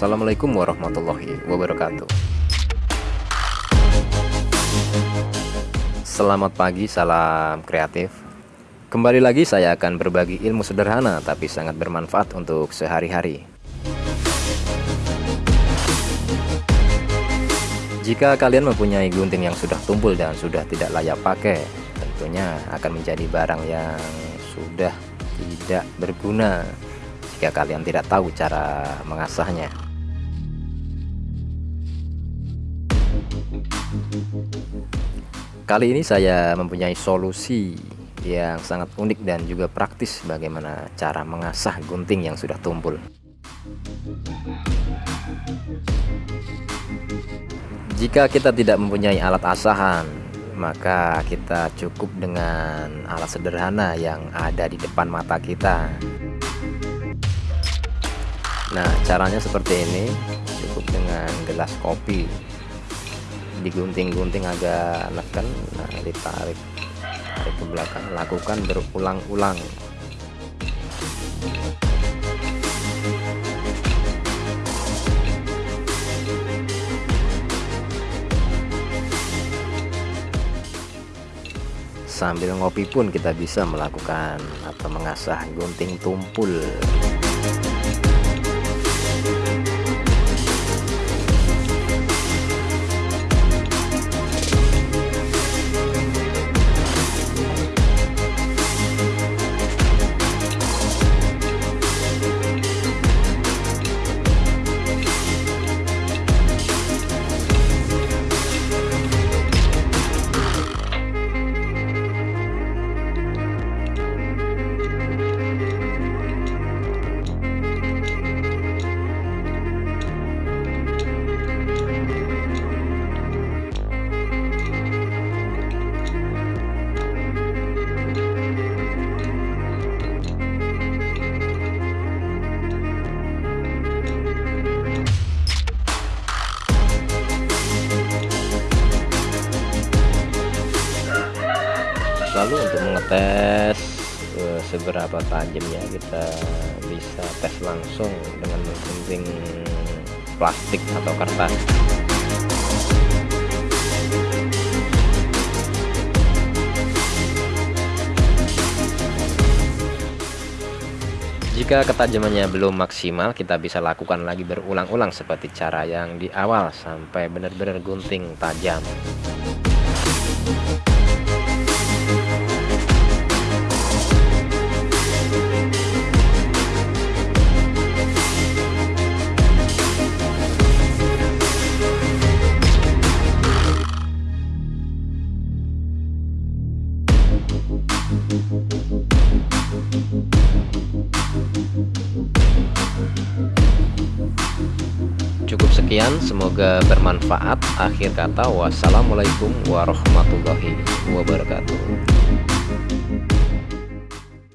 Assalamualaikum warahmatullahi wabarakatuh. Selamat pagi, salam kreatif. Kembali lagi saya akan berbagi ilmu sederhana tapi sangat bermanfaat untuk sehari-hari. Jika kalian mempunyai gunting yang sudah tumpul dan sudah tidak layak pakai Tentunya akan menjadi barang yang sudah tidak berguna Jika kalian tidak tahu cara mengasahnya Kali ini saya mempunyai solusi yang sangat unik dan juga praktis bagaimana cara mengasah gunting yang sudah tumpul. Jika kita tidak mempunyai alat asahan, maka kita cukup dengan alat sederhana yang ada di depan mata kita. Nah, caranya seperti ini, cukup dengan gelas kopi digunting-gunting agak neken nah ditarik tarik ke belakang lakukan berulang-ulang. Sambil ngopi pun kita bisa melakukan atau mengasah gunting tumpul lalu untuk mengetes uh, seberapa tajamnya kita bisa tes langsung dengan menggunting plastik atau kertas Jika ketajamannya belum maksimal, kita bisa lakukan lagi berulang-ulang seperti cara yang di awal sampai benar-benar gunting tajam. Sekian, semoga bermanfaat. Akhir kata, wassalamualaikum warahmatullahi wabarakatuh.